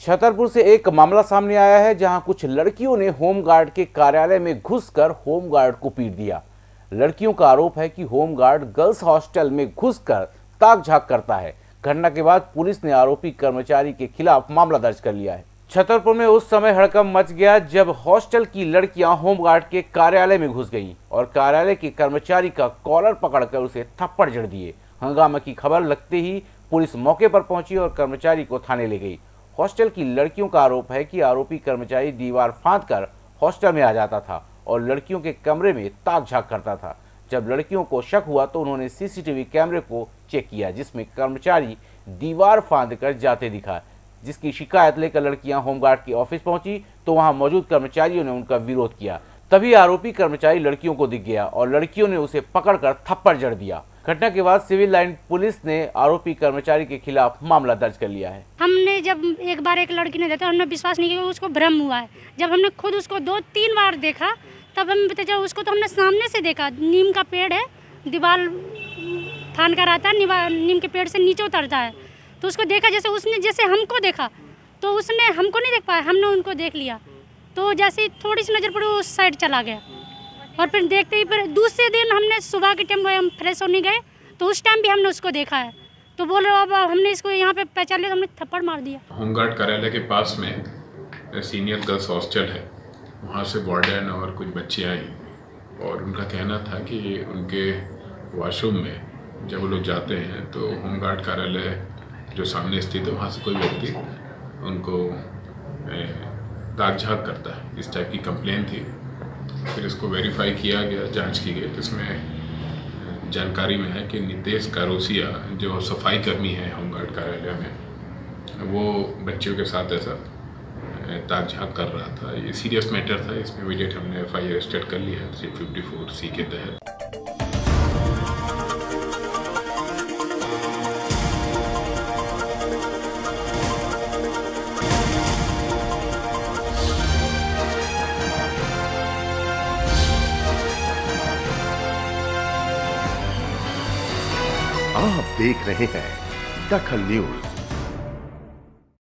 छतरपुर से एक मामला सामने आया है, जहाँ कुछ लड़कियों ने होमगार्ड के कार्यालय में घुसकर होमगार्ड को पीट दिया। लड़कियों का आरोप है कि होमगार्ड गर्ल्स हॉस्टल में घुसकर ताक झाक करता है। घटना के बाद पुलिस ने आरोपी कर्मचारी के खिलाफ मामला दर्ज कर लिया है। छतरपुर में उस समय हड़कम मच गया, जब हॉस्टल की लड़कियाँ होमगार्ड के कार्यालय में घुस गईं और कार्यालय के कर्मचारी का कॉलर पकड़कर उसे थप्पड़ जड़ दिए। हंगामा की खबर लगते ही पुलिस मौके पर पहुँची और कर्मचारी को थाने ले गई। हॉस्टल की लड़कियों का आरोप है कि आरोपी कर्मचारी दीवार फाद कर हॉस्टल में आ जाता था और लड़कियों के कमरे में ताक झाक करता था। जब लड़कियों को शक हुआ तो उन्होंने सीसीटीवी कैमरे को चेक किया, जिसमें कर्मचारी दीवार फाँद कर जाते दिखा, जिसकी शिकायत लेकर लड़कियाँ होमगार्ड के ऑफ़िस पहुँची तो वहाँ मौजूद कर्मचारियों ने उनका विरोध किया। तभी आरोपी कर्मचारी लड़कियों को दिख गया और लड़कियों ने उसे पकड़कर थप्पड़ जड़ दिया। घटना के बाद सिविल लाइन पुलिस ने आरोपी कर्मचारी के खिलाफ मामला दर्ज कर लिया है। हमने जब एक बार एक लड़की ने देखा, हमने विश्वास नहीं किया उसको भ्रम हुआ है। जब हमने खुद उसको दो तीन बार देखा, तब हम चला उसको तो हमने सामने से देखा। नीम का पेड़ है, दीवार थान कर आता है नीम के पेड़ से नीचे उतरता है। तो उसको देखा जैसे उसने, जैसे हमको देखा तो उसने हमको नहीं देख पाया, हमने उनको देख लिया। तो जैसे ही थोड़ी सी नज़र पड़ी उस साइड चला गया। और फिर देखते ही फिर दूसरे दिन हमने सुबह के टाइम हम फ्रेश होने गए तो उस टाइम भी हमने उसको देखा है। तो बोल रहे अब हमने इसको यहाँ पे पहचान लिया हमने थप्पड़ मार दिया। होमगार्ड कार्यालय के पास में सीनियर गर्ल्स हॉस्टल है। वहाँ से वार्डन और कुछ बच्चे आई और उनका कहना था कि उनके वॉशरूम में जब वो लोग जाते हैं तो होमगार्ड कार्यालय जो सामने स्थित है, वहाँ से कोई व्यक्ति उनको दाग झाग करता है। इस टाइप की कंप्लेन थी। फिर इसको वेरीफाई किया गया, जाँच की गई। तो इसमें जानकारी में है कि नितेश कारोसिया जो सफ़ाई कर्मी है होमगार्ड कार्यालय में, वो बच्चियों के साथ ऐसा ताक झाक कर रहा था। ये सीरियस मैटर था। इसमें इमीडिएट हमने एफ़ आई आर कर लिया है थ्री फिफ्टी फोर सी के तहत। आप देख रहे हैं दखल न्यूज़।